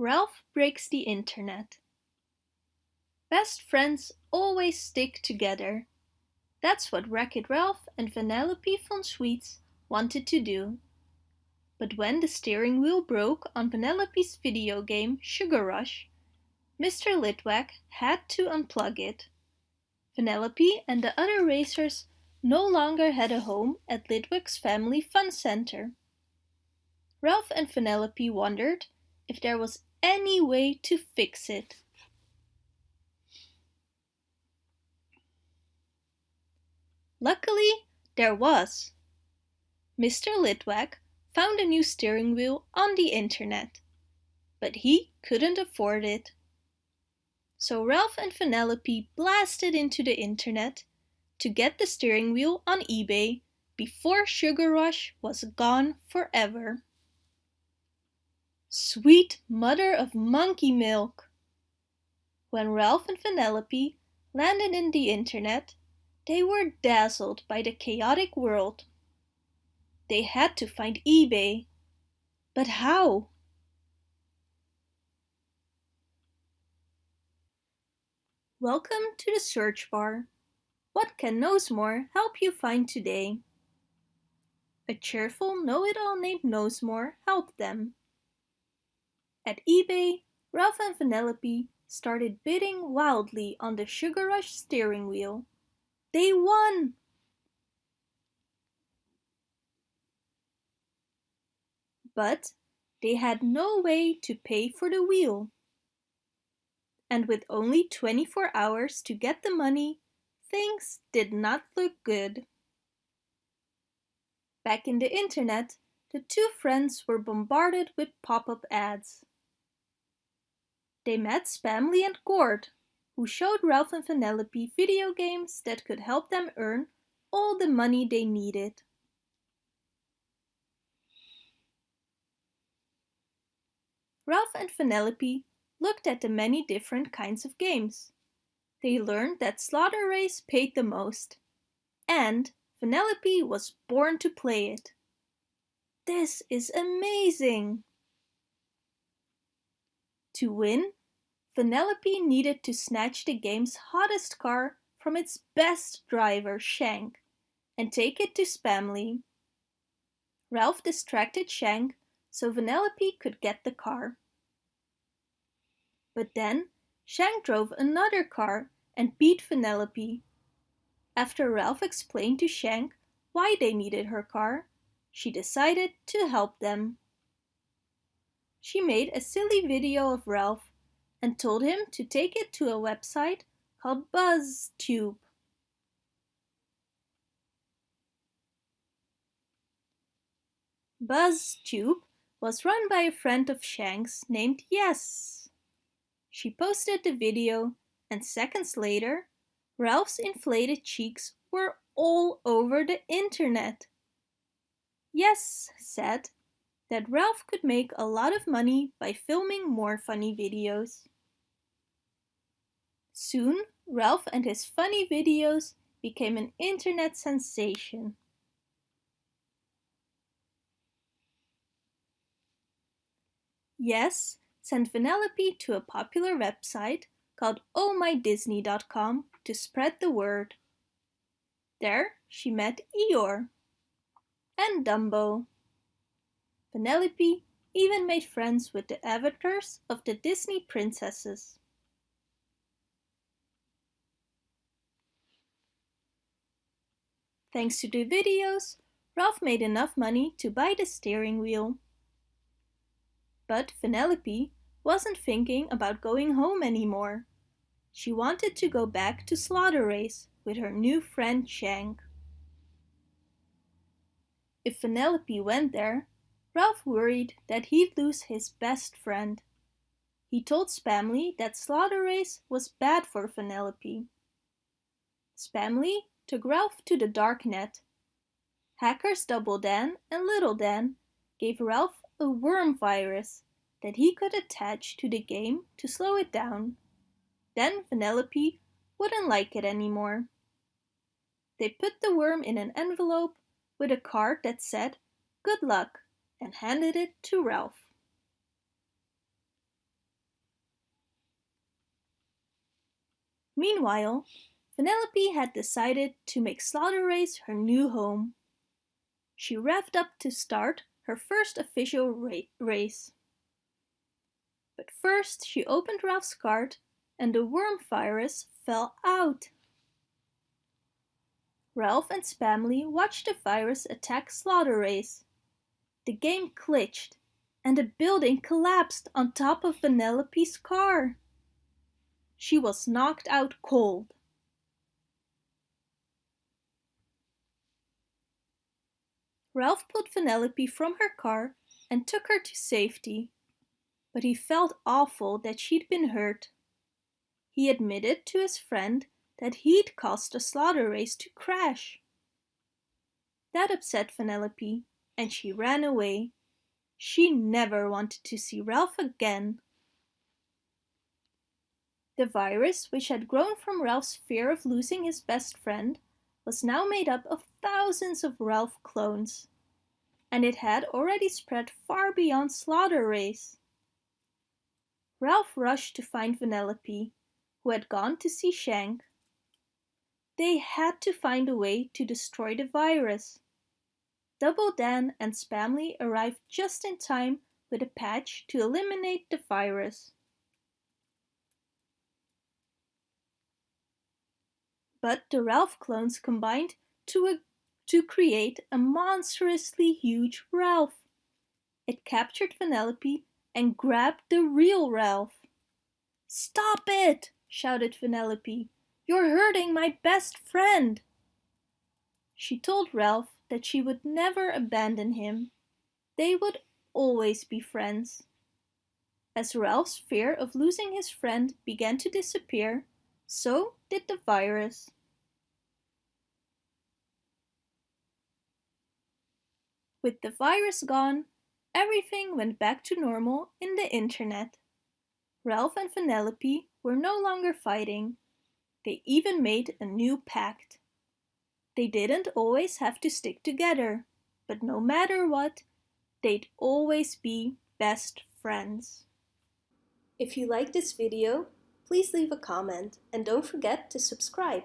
Ralph breaks the internet. Best friends always stick together. That's what Wreck-It Ralph and Vanellope von Schweetz wanted to do. But when the steering wheel broke on Vanellope's video game Sugar Rush, Mr. Litwack had to unplug it. Vanellope and the other racers no longer had a home at Litwack's Family Fun Center. Ralph and Vanellope wondered if there was any way to fix it. Luckily, there was. Mr. Litwack found a new steering wheel on the internet, but he couldn't afford it. So Ralph and Vanellope blasted into the internet to get the steering wheel on eBay before Sugar Rush was gone forever. Sweet mother of monkey milk! When Ralph and Vanellope landed in the internet, they were dazzled by the chaotic world. They had to find eBay. But how? Welcome to the search bar. What can Knowsmore help you find today? A cheerful know-it-all named Knowsmore helped them. At eBay, Ralph and Vanellope started bidding wildly on the Sugar Rush steering wheel. They won! But they had no way to pay for the wheel. And with only 24 hours to get the money, things did not look good. Back in the internet, the two friends were bombarded with pop-up ads. They met Spamley and Gord, who showed Ralph and Vanellope video games that could help them earn all the money they needed. Ralph and Vanellope looked at the many different kinds of games. They learned that Slaughter Race paid the most, and Vanellope was born to play it. This is amazing! To win, Vanellope needed to snatch the game's hottest car from its best driver, Shank, and take it to Spamley. Ralph distracted Shank so Vanellope could get the car. But then Shank drove another car and beat Vanellope. After Ralph explained to Shank why they needed her car, she decided to help them. She made a silly video of Ralph and told him to take it to a website called BuzzTube. BuzzTube was run by a friend of Shank's named Yes. She posted the video and seconds later, Ralph's inflated cheeks were all over the internet. Yes said that Ralph could make a lot of money by filming more funny videos. Soon, Ralph and his funny videos became an internet sensation. Yes sent Vanellope to a popular website called ohmydisney.com to spread the word. There she met Eeyore and Dumbo. Vanellope even made friends with the avatars of the Disney princesses. Thanks to the videos, Ralph made enough money to buy the steering wheel. But Vanellope wasn't thinking about going home anymore. She wanted to go back to Slaughter Race with her new friend Shank. If Vanellope went there, Ralph worried that he'd lose his best friend. He told Spamley that Slaughter Race was bad for Vanellope. Spamley took Ralph to the dark net. Hackers Double Dan and Little Dan gave Ralph a worm virus that he could attach to the game to slow it down. Then Vanellope wouldn't like it anymore. They put the worm in an envelope with a card that said, Good luck, and handed it to Ralph. Meanwhile, Vanellope had decided to make Slaughter Race her new home. She revved up to start her first official ra race. But first she opened Ralph's cart and the worm virus fell out. Ralph and Spamley watched the virus attack Slaughter Race. The game glitched and the building collapsed on top of Vanellope's car. She was knocked out cold. Ralph pulled Vanellope from her car and took her to safety. But he felt awful that she'd been hurt. He admitted to his friend that he'd caused the slaughter race to crash. That upset Vanellope and she ran away. She never wanted to see Ralph again. The virus, which had grown from Ralph's fear of losing his best friend, was now made up of thousands of Ralph clones. And it had already spread far beyond Slaughter Race. Ralph rushed to find Vanellope, who had gone to see Shank. They had to find a way to destroy the virus. Double Dan and Spamley arrived just in time with a patch to eliminate the virus. but the Ralph clones combined to, a, to create a monstrously huge Ralph. It captured Vanellope and grabbed the real Ralph. Stop it! shouted Vanellope. You're hurting my best friend! She told Ralph that she would never abandon him. They would always be friends. As Ralph's fear of losing his friend began to disappear, so did the virus. With the virus gone, everything went back to normal in the internet. Ralph and Vanellope were no longer fighting. They even made a new pact. They didn't always have to stick together, but no matter what, they'd always be best friends. If you like this video, please leave a comment and don't forget to subscribe.